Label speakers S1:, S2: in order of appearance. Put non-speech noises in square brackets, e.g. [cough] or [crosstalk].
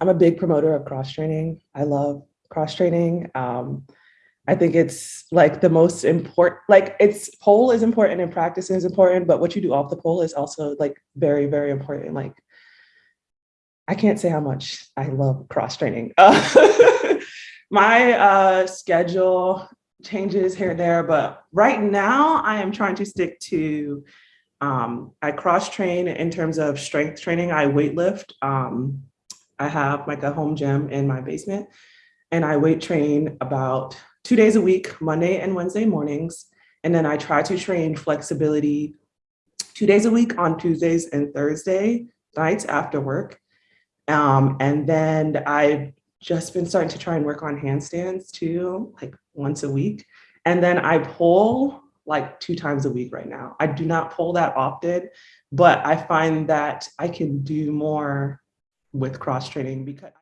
S1: I'm a big promoter of cross training. I love cross training. Um, I think it's like the most important, like it's pole is important and practice is important, but what you do off the pole is also like very, very important. Like I can't say how much I love cross training. Uh, [laughs] my uh, schedule changes here and there, but right now I am trying to stick to, um, I cross train in terms of strength training. I weight lift. Um, I have like a home gym in my basement and I weight train about two days a week, Monday and Wednesday mornings. And then I try to train flexibility two days a week on Tuesdays and Thursday nights after work. Um, and then I've just been starting to try and work on handstands too, like once a week. And then I pull like two times a week right now. I do not pull that often, but I find that I can do more with cross training because